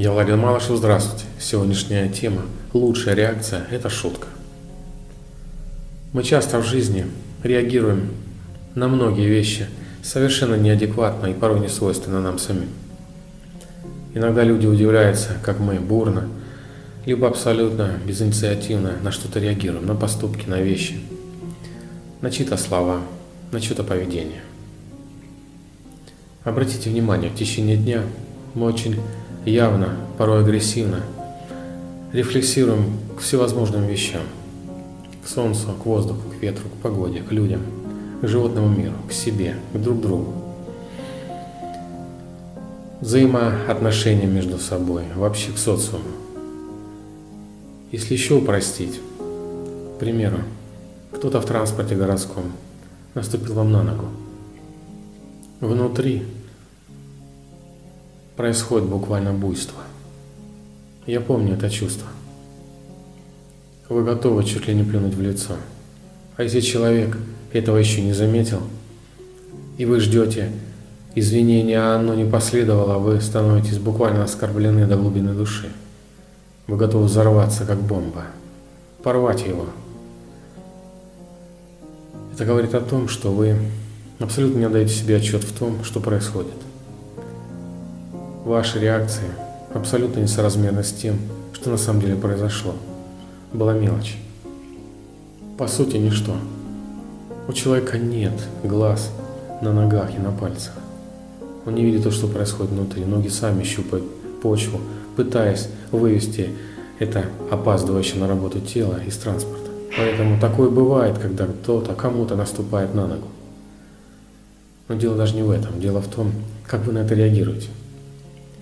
Я Владимир Малышев, здравствуйте. Сегодняшняя тема «Лучшая реакция – это шутка». Мы часто в жизни реагируем на многие вещи совершенно неадекватно и порой не свойственно нам самим. Иногда люди удивляются, как мы бурно, либо абсолютно безинициативно на что-то реагируем, на поступки, на вещи, на чьи-то слова, на чье-то поведение. Обратите внимание, в течение дня мы очень явно, порой агрессивно, рефлексируем к всевозможным вещам. К солнцу, к воздуху, к ветру, к погоде, к людям, к животному миру, к себе, к друг другу. Взаимоотношения между собой, вообще к социуму. Если еще упростить, к примеру, кто-то в транспорте городском наступил вам на ногу. Внутри происходит буквально буйство. Я помню это чувство. Вы готовы чуть ли не плюнуть в лицо. А если человек этого еще не заметил, и вы ждете извинения, а оно не последовало, вы становитесь буквально оскорблены до глубины души. Вы готовы взорваться, как бомба, порвать его. Это говорит о том, что вы абсолютно не отдаете себе отчет в том, что происходит. Ваши реакции абсолютно несоразмерны с тем, что на самом деле произошло. Была мелочь. По сути, ничто. У человека нет глаз на ногах и на пальцах. Он не видит то, что происходит внутри. Ноги сами щупают почву, пытаясь вывести это опаздывающее на работу тело из транспорта. Поэтому такое бывает, когда кто-то кому-то наступает на ногу. Но дело даже не в этом. Дело в том, как вы на это реагируете.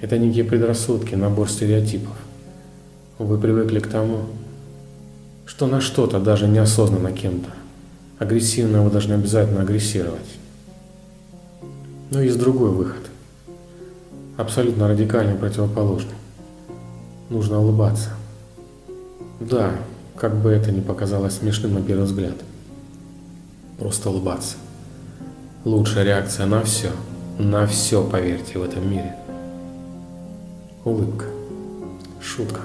Это некие предрассудки, набор стереотипов. Вы привыкли к тому, что на что-то, даже неосознанно кем-то, агрессивно вы должны обязательно агрессировать. Но есть другой выход, абсолютно радикальный, противоположный. Нужно улыбаться. Да, как бы это ни показалось смешным на первый взгляд. Просто улыбаться. Лучшая реакция на все, на все, поверьте, в этом мире – улыбка, шутка,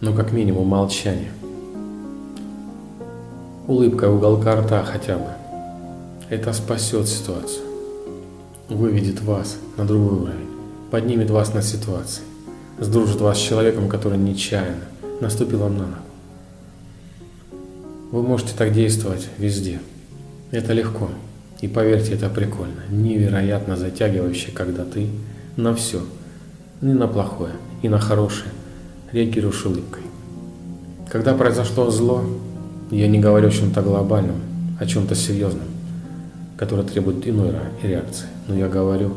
но как минимум молчание. Улыбка уголка рта хотя бы. Это спасет ситуацию, выведет вас на другой уровень, поднимет вас на ситуации, сдружит вас с человеком, который нечаянно наступил вам на ногу. Вы можете так действовать везде. Это легко. И поверьте, это прикольно, невероятно затягивающе, когда ты на все – ни на плохое, и на хорошее. Реагируешь улыбкой. Когда произошло зло, я не говорю о чем-то глобальном, о чем-то серьезном, которое требует иной реакции, но я говорю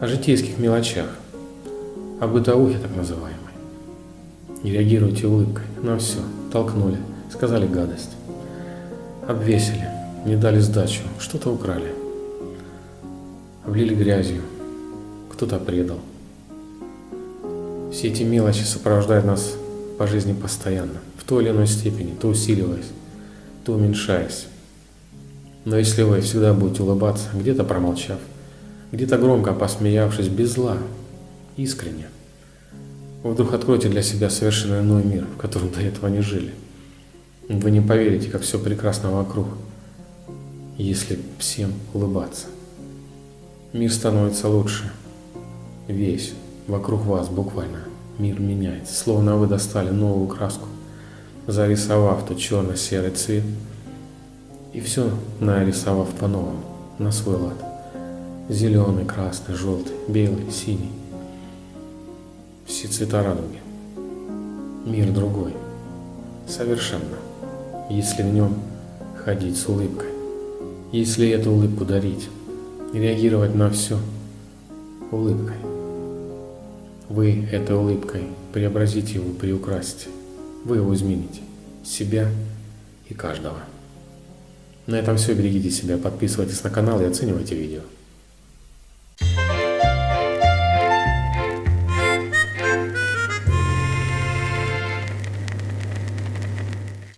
о житейских мелочах, о бытовухе так называемой. Не реагируйте улыбкой. На все, толкнули, сказали гадость, обвесили, не дали сдачу, что-то украли, облили грязью, кто-то предал – все эти мелочи сопровождают нас по жизни постоянно, в той или иной степени, то усиливаясь, то уменьшаясь. Но если вы всегда будете улыбаться, где-то промолчав, где-то громко посмеявшись, без зла, искренне, вы вдруг откроете для себя совершенно иной мир, в котором до этого не жили. Вы не поверите, как все прекрасно вокруг, если всем улыбаться. Мир становится лучше. Весь вокруг вас буквально мир меняется, словно вы достали новую краску, зарисовав тот черно-серый цвет и все нарисовав по-новому, на свой лад. Зеленый, красный, желтый, белый, синий. Все цвета радуги. Мир другой. Совершенно. Если в нем ходить с улыбкой. Если эту улыбку дарить. Реагировать на все улыбкой. Вы этой улыбкой преобразите его, приукрасите. Вы его измените. Себя и каждого. На этом все. Берегите себя, подписывайтесь на канал и оценивайте видео.